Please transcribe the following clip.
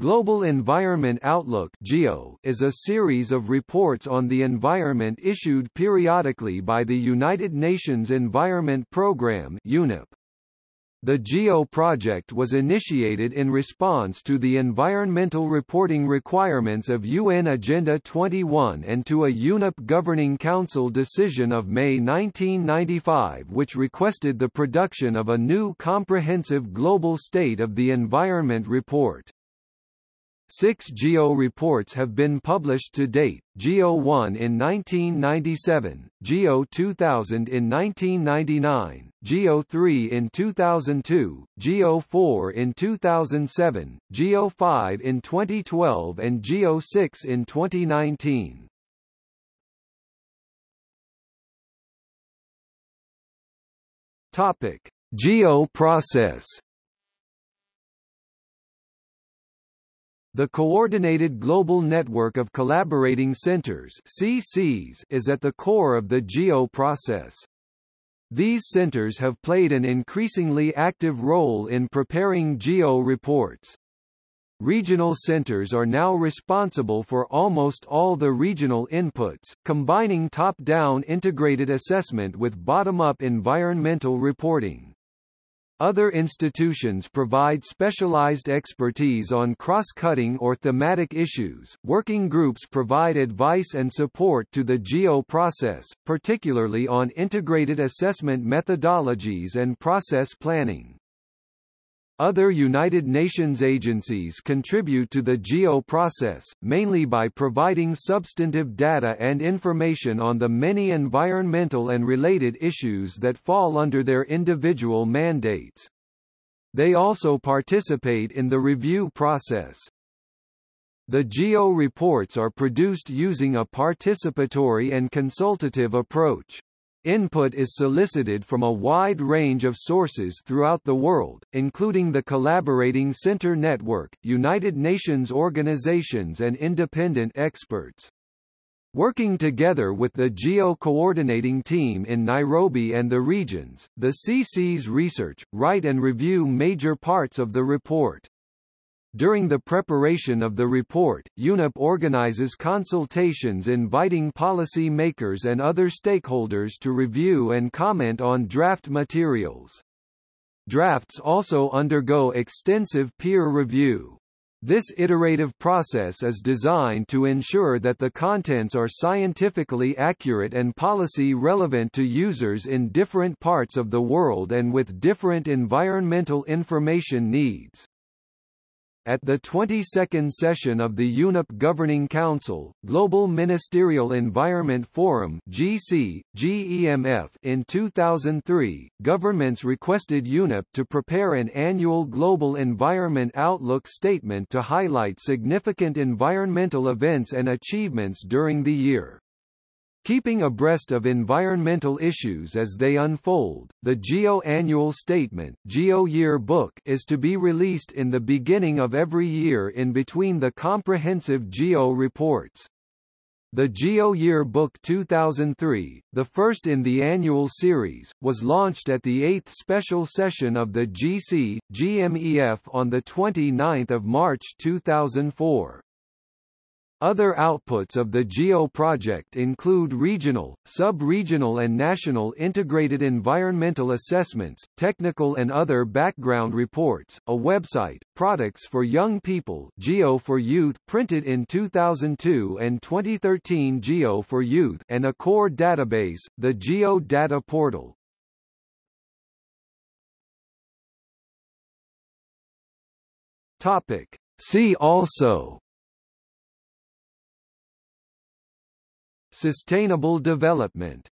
Global Environment Outlook is a series of reports on the environment issued periodically by the United Nations Environment Programme. The GEO project was initiated in response to the environmental reporting requirements of UN Agenda 21 and to a UNEP Governing Council decision of May 1995 which requested the production of a new comprehensive global state of the environment report. Six GEO reports have been published to date, GEO 1 in 1997, GEO 2000 in 1999, GEO 3 in 2002, GEO 4 in 2007, GEO 5 in 2012 and GEO 6 in 2019. Topic: GEO process The Coordinated Global Network of Collaborating Centers CCs is at the core of the GEO process. These centers have played an increasingly active role in preparing GEO reports. Regional centers are now responsible for almost all the regional inputs, combining top-down integrated assessment with bottom-up environmental reporting. Other institutions provide specialized expertise on cross-cutting or thematic issues. Working groups provide advice and support to the GEO process, particularly on integrated assessment methodologies and process planning. Other United Nations agencies contribute to the GEO process, mainly by providing substantive data and information on the many environmental and related issues that fall under their individual mandates. They also participate in the review process. The GEO reports are produced using a participatory and consultative approach. Input is solicited from a wide range of sources throughout the world, including the Collaborating Center Network, United Nations organizations and independent experts. Working together with the GEO coordinating team in Nairobi and the regions, the CCs research, write and review major parts of the report. During the preparation of the report, UNEP organizes consultations inviting policy makers and other stakeholders to review and comment on draft materials. Drafts also undergo extensive peer review. This iterative process is designed to ensure that the contents are scientifically accurate and policy relevant to users in different parts of the world and with different environmental information needs. At the 22nd session of the UNEP Governing Council, Global Ministerial Environment Forum GC, GEMF in 2003, governments requested UNEP to prepare an annual Global Environment Outlook statement to highlight significant environmental events and achievements during the year. Keeping abreast of environmental issues as they unfold, the GEO Annual Statement GEO Year Book is to be released in the beginning of every year in between the comprehensive GEO reports. The GEO Year Book 2003, the first in the annual series, was launched at the 8th special session of the GC, GMEF on 29 March 2004. Other outputs of the GEO project include regional, sub-regional and national integrated environmental assessments, technical and other background reports, a website, products for young people GEO for Youth printed in 2002 and 2013 GEO for Youth and a core database, the GEO Data Portal. Topic. See also Sustainable development